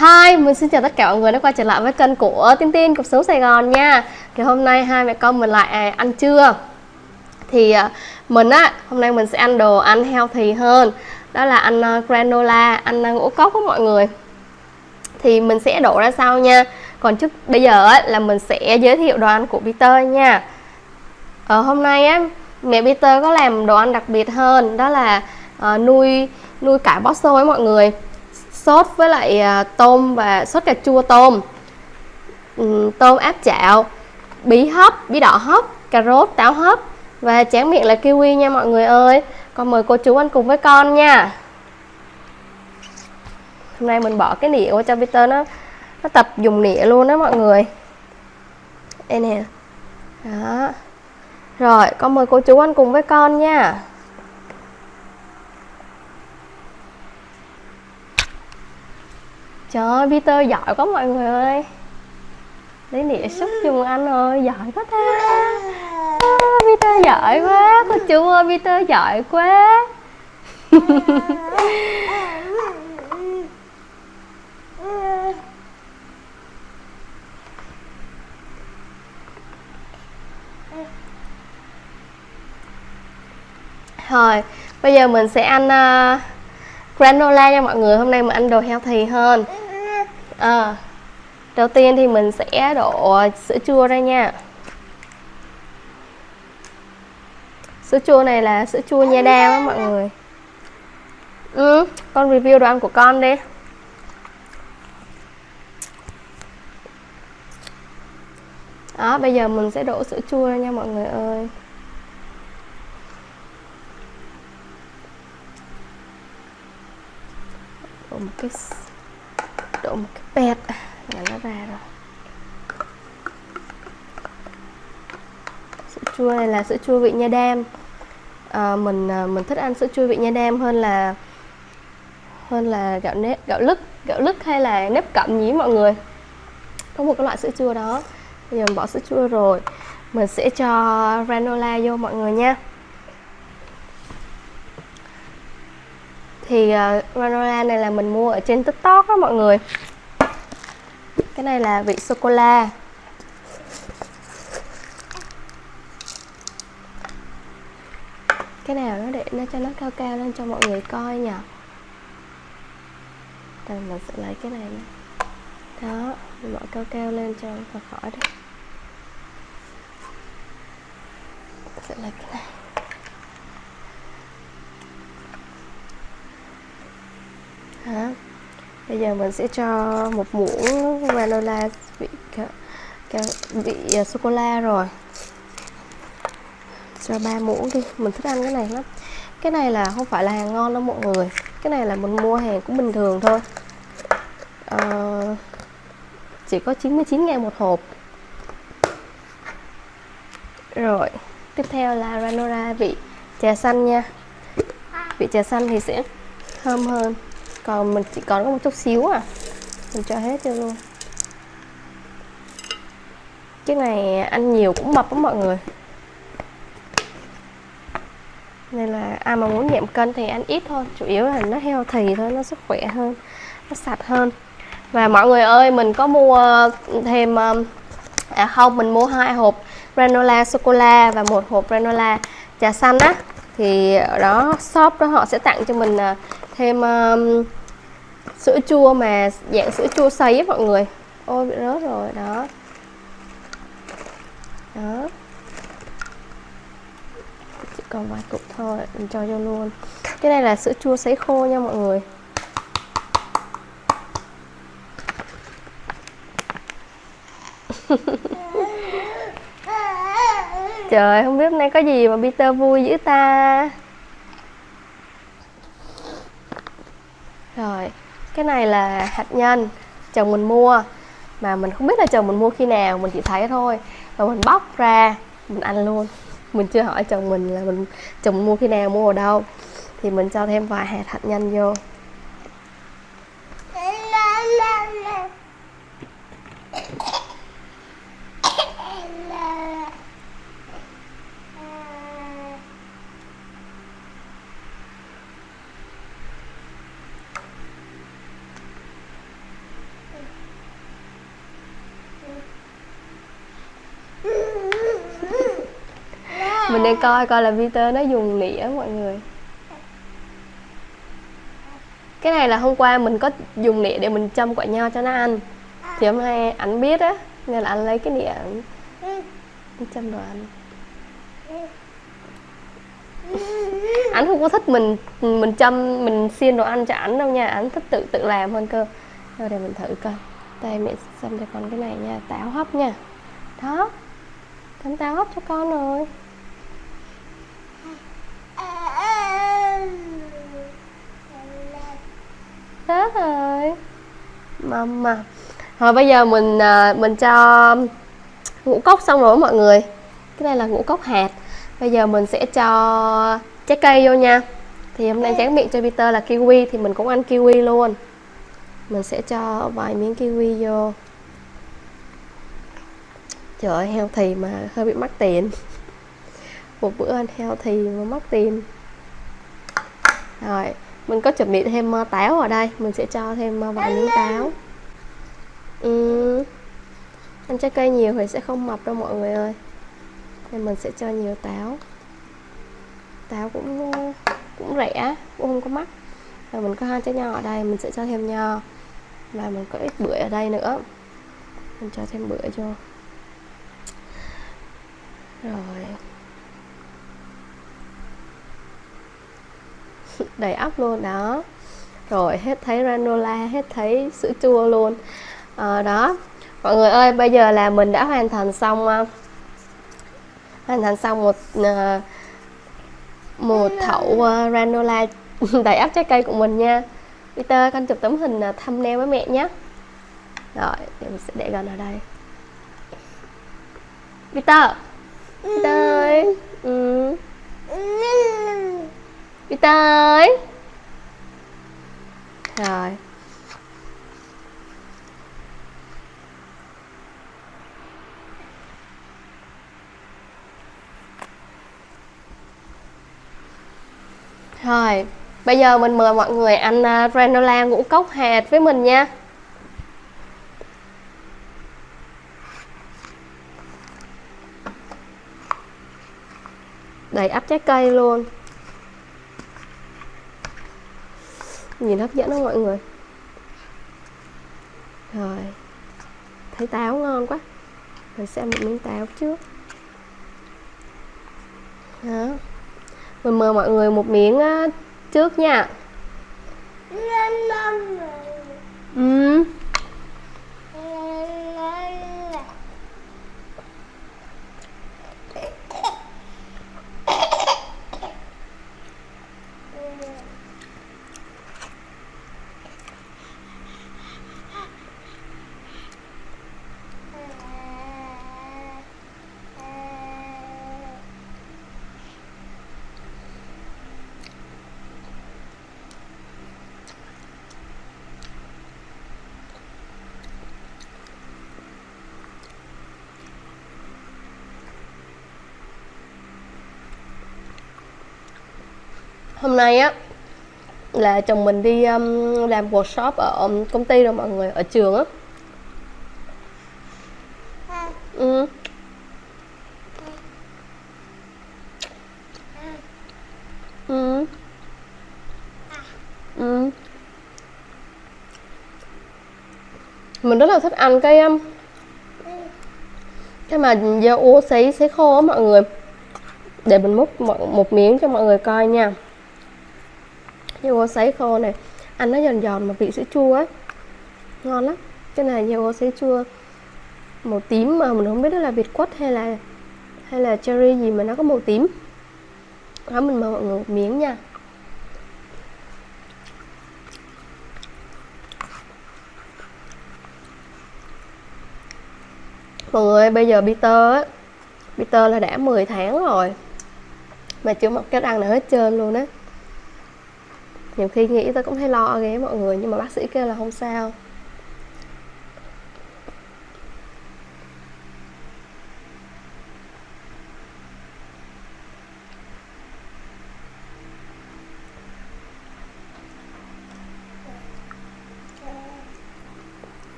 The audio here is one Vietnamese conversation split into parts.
Hi, mình xin chào tất cả mọi người đã quay trở lại với kênh của Tiên Tiên Cuộc Sống Sài Gòn nha. Thì hôm nay hai mẹ con mình lại à, ăn trưa. Thì à, mình á, hôm nay mình sẽ ăn đồ ăn healthy hơn. Đó là ăn à, granola, ăn ngũ cốc của mọi người. Thì mình sẽ đổ ra sau nha. Còn trước bây giờ á, là mình sẽ giới thiệu đồ ăn của Peter nha. Ở hôm nay á, mẹ Peter có làm đồ ăn đặc biệt hơn. Đó là uh, nuôi nuôi cải bó xôi mọi người sốt với lại à, tôm và sốt cà chua tôm. Ừ, tôm áp chảo, bí hấp, bí đỏ hấp, cà rốt, táo hấp. Và tráng miệng là kiwi nha mọi người ơi. Con mời cô chú ăn cùng với con nha. Hôm nay mình bỏ cái nĩa qua cho Peter nó nó tập dùng nĩa luôn đó mọi người. Đây nè. Đó. Rồi, con mời cô chú ăn cùng với con nha. Trời ơi, Peter giỏi quá mọi người ơi. Lấy nĩa xúc chung anh ơi, giỏi quá ta. À, Peter giỏi quá, cô chú ơi, Peter giỏi quá. Rồi, bây giờ mình sẽ ăn uh, granola nha mọi người. Hôm nay mình ăn đồ healthy hơn à, đầu tiên thì mình sẽ đổ sữa chua ra nha. Sữa chua này là sữa chua nha đam á mọi người. Ừ, con review đồ ăn của con đi. Đó bây giờ mình sẽ đổ sữa chua ra nha mọi người ơi. Đổ một cái đổ một cái pet là nó ra rồi. Sữa chua này là sữa chua vị nha đam. À, mình à, mình thích ăn sữa chua vị nha đam hơn là hơn là gạo nếp gạo lứt gạo lứt hay là nếp cẩm nhí mọi người? Có một cái loại sữa chua đó. Bây giờ mình bỏ sữa chua rồi. Mình sẽ cho granola vô mọi người nha. Thì ờ, uh, granola này là mình mua ở trên tiktok đó mọi người. Cái này là vị sô cô la cái nào nó để nó cho nó cao cao lên cho mọi người coi nhỉ? Đây mình sẽ lấy cái này nữa. đó mình bỏ cao cao lên cho thật khỏi đấy sẽ lấy cái này. Đó bây giờ mình sẽ cho một muỗng granola vị vị à, sô cô la rồi. Cho ba muỗng đi mình thích ăn cái này lắm. Cái này là không phải là hàng ngon đâu mọi người. Cái này là mình mua hàng cũng bình thường thôi. À, chỉ có 99 ngàn một hộp. Rồi tiếp theo là granola vị trà xanh nha. Vị trà xanh thì sẽ thơm hơn còn mình chỉ còn có một chút xíu à. Mình cho hết cho luôn. Cái này ăn nhiều cũng mập lắm mọi người. Nên là ai mà muốn giảm cân thì ăn ít thôi. Chủ yếu là nó heo thì thôi, nó sức khỏe hơn, nó sạch hơn. Và mọi người ơi, mình có mua thêm um, à không, mình mua hai hộp granola sô cô la và một hộp granola trà xanh á. Thì ở đó, shop đó họ sẽ tặng cho mình à, thêm um, sữa chua mà dạng sữa chua sấy á mọi người. Ôi bị rớt rồi đó. Đó. Chỉ còn vài cục thôi mình cho vô luôn. Cái này là sữa chua sấy khô nha mọi người. Trời không biết hôm nay có gì mà Peter vui dữ ta Rồi cái này là hạt nhân chồng mình mua. Mà mình không biết là chồng mình mua khi nào, mình chỉ thấy thôi. Và mình bóc ra, mình ăn luôn. Mình chưa hỏi chồng mình là mình, chồng mình mua khi nào, mua ở đâu. Thì mình cho thêm vài hạt hạt nhân vô. Mình đang coi coi là Peter nó dùng nĩa mọi người. Cái này là hôm qua mình có dùng nĩa để mình châm quả nho cho nó ăn. Thì hôm nay ảnh biết á, nên là anh lấy cái nĩa ảnh châm đồ ăn. Ảnh không có thích mình mình châm, mình xiên đồ ăn cho ảnh đâu nha, ảnh thích tự tự làm hơn cơ. Rồi để mình thử coi. Đây, mẹ xâm cho con cái này nha, táo hấp nha. Đó cắm táo hấp cho con rồi Chết rồi Mama Rồi bây giờ mình à, mình cho ngũ cốc xong rồi mọi người. Cái này là ngũ cốc hạt. Bây giờ mình sẽ cho trái cây vô nha. Thì hôm nay tráng miệng cho Peter là kiwi Thì mình cũng ăn kiwi luôn. Mình sẽ cho vài miếng kiwi vô. Trời ơi healthy mà hơi bị mắc tiền. Một bữa ăn healthy mà mắc tiền. Rồi mình có chuẩn bị thêm ờ, táo ở đây. Mình sẽ cho thêm ờ, vài miếng táo. Ừ. ăn trái cây nhiều thì sẽ không mập đâu mọi người ơi. Nên mình sẽ cho nhiều táo. Táo cũng cũng rẻ, cũng không có mắc. Rồi mình có hai trái nho ở đây, mình sẽ cho thêm nho. Và mình có ít bưởi ở đây nữa. Mình cho thêm bưởi vô. Rồi. Đầy ắp luôn đó. Rồi hết thấy granola hết thấy sữa chua luôn. À, đó. Mọi người ơi bây giờ là mình đã hoàn thành xong uh, hoàn thành xong một uh, một thậu uh, granola đầy ắp trái cây của mình nha. Peter con chụp tấm hình thumbnail với mẹ nhé. Rồi mình sẽ để gần ở đây. Peter! Peter ơi! Ừ. Peter ơi Rồi. Rồi, bây giờ mình mời mọi người ăn uh, granola ngũ cốc hạt với mình nha. Đầy ắp trái cây luôn. Nhìn hấp dẫn không mọi người. Rồi. Thấy táo ngon quá. Rồi xem một miếng táo trước. Đó. Mình mời mọi người một miếng trước nha. Ừ. hôm nay á là chồng mình đi um, làm workshop ở um, công ty rồi mọi người ở trường á ừ. Ừ. Ừ. mình rất là thích ăn cái um, cái mà da ô sấy sấy khô á mọi người để mình múc một, một miếng cho mọi người coi nha nhiều ô sấy khô này, ăn nó giòn giòn mà vị sữa chua ấy. Ngon lắm. Cái này nhiều ô sấy chua, màu tím mà mình không biết đó là việt quất hay là hay là cherry gì mà nó có màu tím. Đó, mình mời mọi người một miếng nha. Mọi người bây giờ Peter á, Peter là đã 10 tháng rồi mà chưa một cái răng nào hết trơn luôn á nhiều khi nghĩ tôi cũng thấy lo ghé mọi người, nhưng mà bác sĩ kêu là không sao.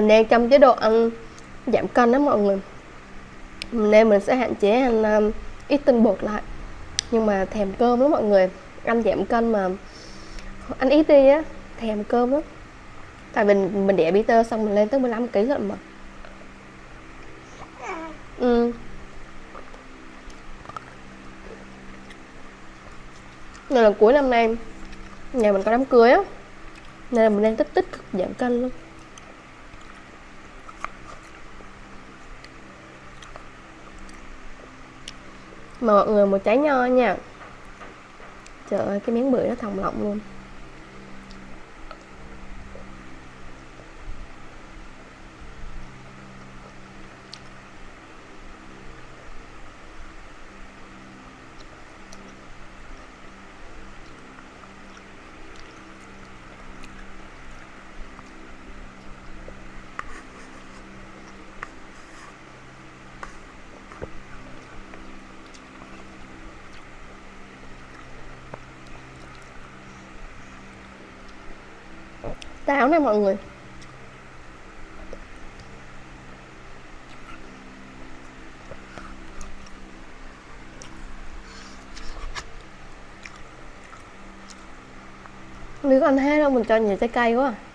Mình đang trong chế độ ăn giảm cân đó mọi người. Nên mình sẽ hạn chế ăn um, ít tinh bột lại. Nhưng mà thèm cơm lắm mọi người. Ăn giảm cân mà ăn ít đi á thèm cơm lắm. Tại mình mình đẻ Peter xong mình lên tới 15 kg lận mà. Ừ. nên là cuối năm nay nhà mình có đám cưới á. Nên là mình đang tích tích giảm cân luôn mà mọi người một trái nho nha. Trời ơi, cái miếng bưởi nó thòng lọng luôn. Táo này mọi người Nếu ăn hết đâu mình cho nhiều trái cây quá à.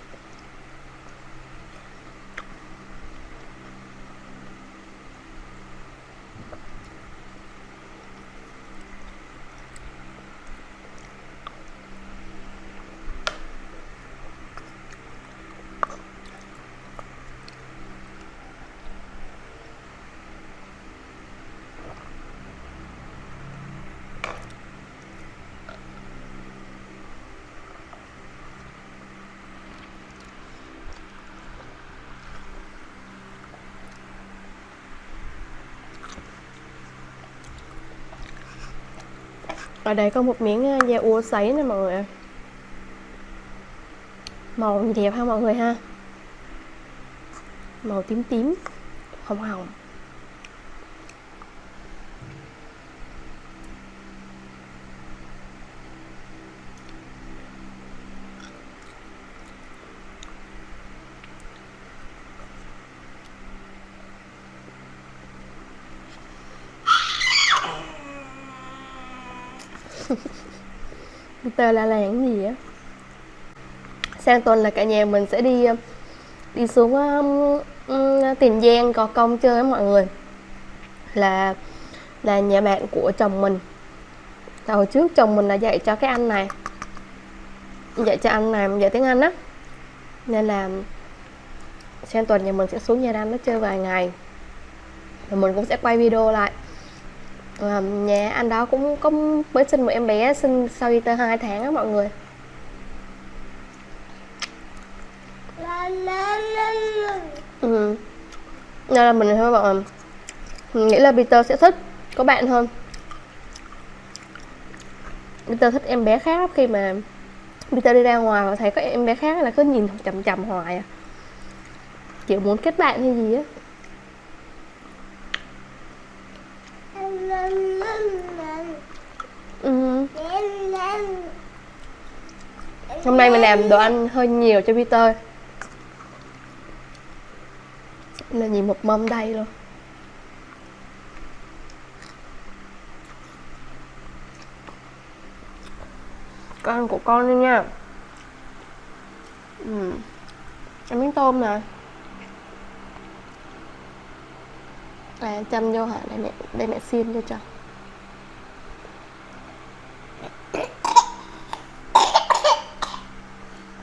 Ở đây có một miếng ờ, da ua sấy nè mọi người màu gì đẹp ha mọi người ha. Màu tím tím, hồng hồng. Peter là làng gì á? Sang tuần là cả nhà mình sẽ đi đi xuống um, um, tiền giang gò công chơi với mọi người. Là là nhà bạn của chồng mình. Hồi trước chồng mình là dạy cho cái anh này. Dạy cho anh này dạy tiếng anh á. Nên là sang tuần nhà mình sẽ xuống nhà anh nó chơi vài ngày. Và mình cũng sẽ quay video lại à, nhà anh đó cũng có mới sinh một em bé sinh sau đi tới hai tháng á mọi người. Ừ. nên là mình thôi bọn mình nghĩ là Peter sẽ thích có bạn hơn. Peter thích em bé khác khi mà Peter đi ra ngoài và thấy có em bé khác là cứ nhìn chầm chầm hoài à. Kiểu muốn kết bạn hay gì á. Ừ. hôm nay mình làm đồ ăn hơi nhiều cho Peter là nhìn một mâm đầy luôn con của con đi nha ừ. ăn miếng tôm nè và chăm vô hả? Để mẹ để mẹ xin cho cho.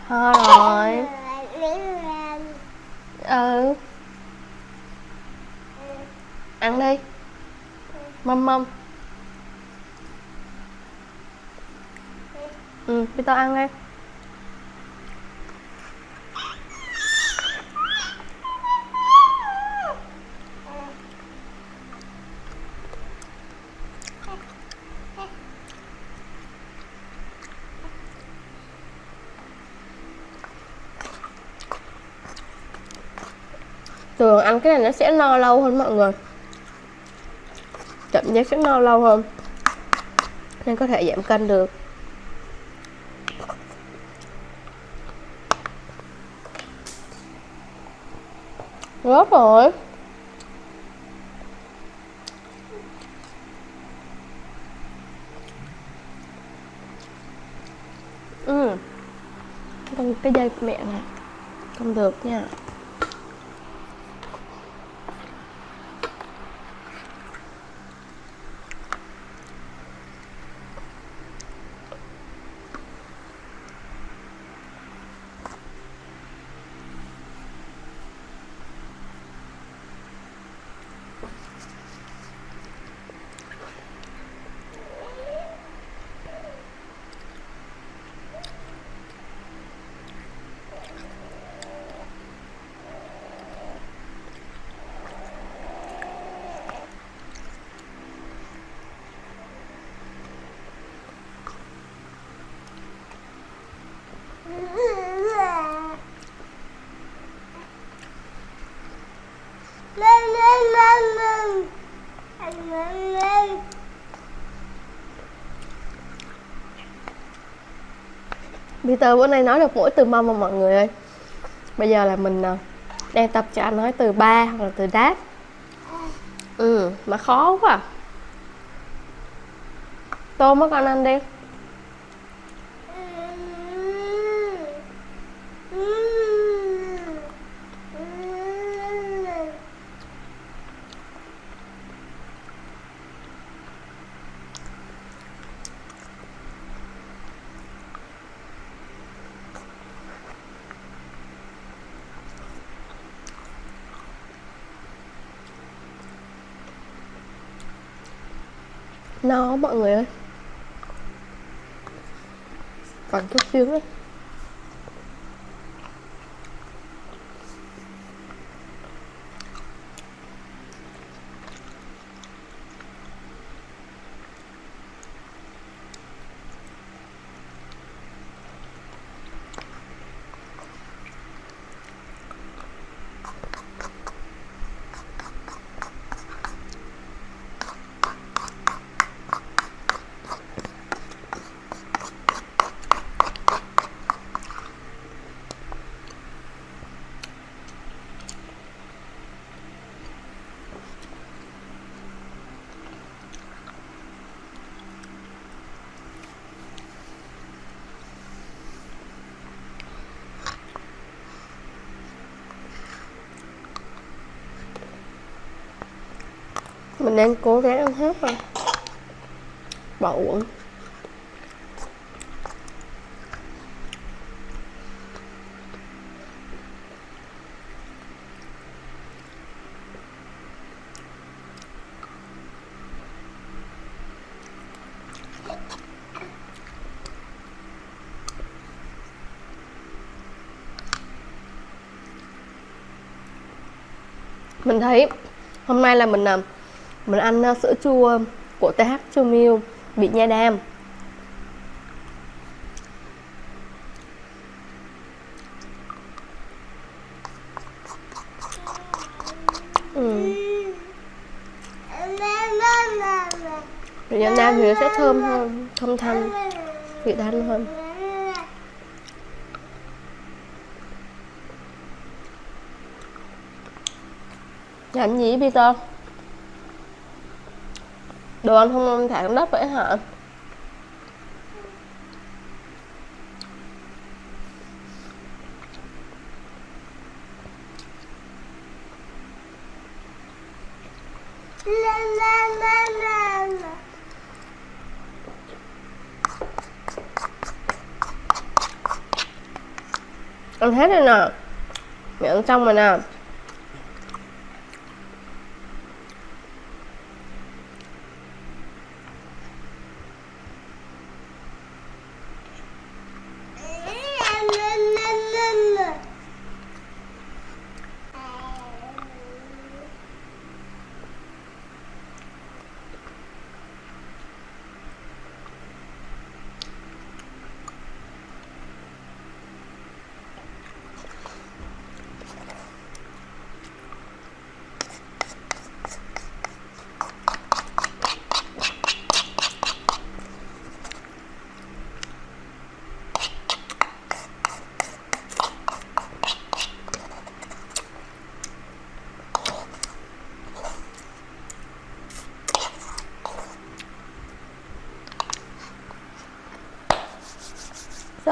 Ho rồi. Ừ. Ăn đi. Mâm mâm. Ừ bây tao ăn đi thường ăn cái này nó sẽ no lâu hơn mọi người. Chậm giác sẽ no lâu hơn. Nên có thể giảm cân được. Rớt rồi. Ừ. Con cái dây mẹ này. Không được nha. Peter bữa nay nói được mỗi từ mong mà mọi người ơi. Bây giờ là mình à, đang tập cho anh nói từ ba hoặc là từ đáp. Ừ, mà khó quá à. Tôm mất con ăn đi. No mọi người ơi. Còn chút xíu nữa. Mình đang cố gắng ăn hết rồi bỏ uống. mình thấy hôm nay là mình làm mình ăn ờ, sữa chua ờ, của TH Chua Milk bị nha đam. Ừ. Vị nha đam thì nó sẽ thơm hơn, thơm thanh vị thanh hơn. Làm gì Peter đồ ăn không thả xuống đất vậy hả? Ăn hết rồi nè. Mẹ ăn xong rồi nè.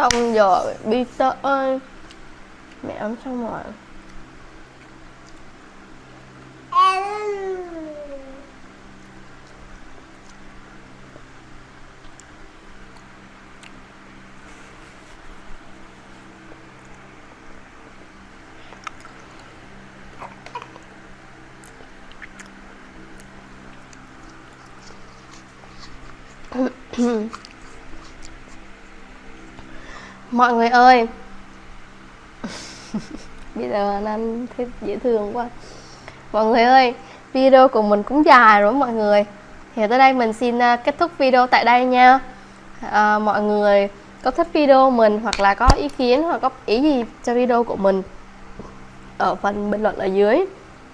Xong rồi Peter ơi mẹ ấm xong rồi mọi người ơi. Bây giờ anh thấy dễ thương quá. Mọi người ơi video của mình cũng dài rồi mọi người. Thì tới đây mình xin à, kết thúc video tại đây nha. À, mọi người có thích video mình hoặc là có ý kiến hoặc có ý gì cho video của mình ở phần bình luận ở dưới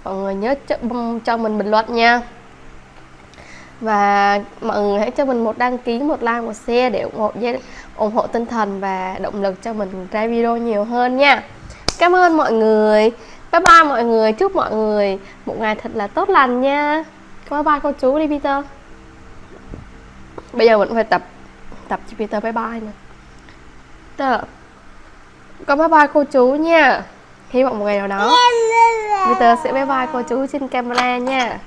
mọi người nhớ cho, cho mình bình luận nha và mọi người hãy cho mình một đăng ký một like một share để ủng hộ ủng hộ tinh thần và động lực cho mình ra video nhiều hơn nha. Cảm ơn mọi người. Bye bye mọi người. Chúc mọi người một ngày thật là tốt lành nha. Bye bye cô chú đi Peter. Bây giờ vẫn phải tập tập cho Peter bye bye nè. Peter con bye bye cô chú nha. Hy vọng một ngày nào đó Peter sẽ bye bye cô chú trên camera nha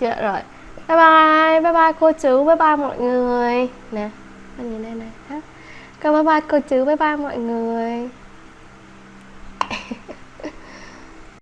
dạ rồi. Bye bye bye bye cô chú, bye bye mọi người. Nè anh nhìn đây này. Con bye bye cô chú, bye bye mọi người.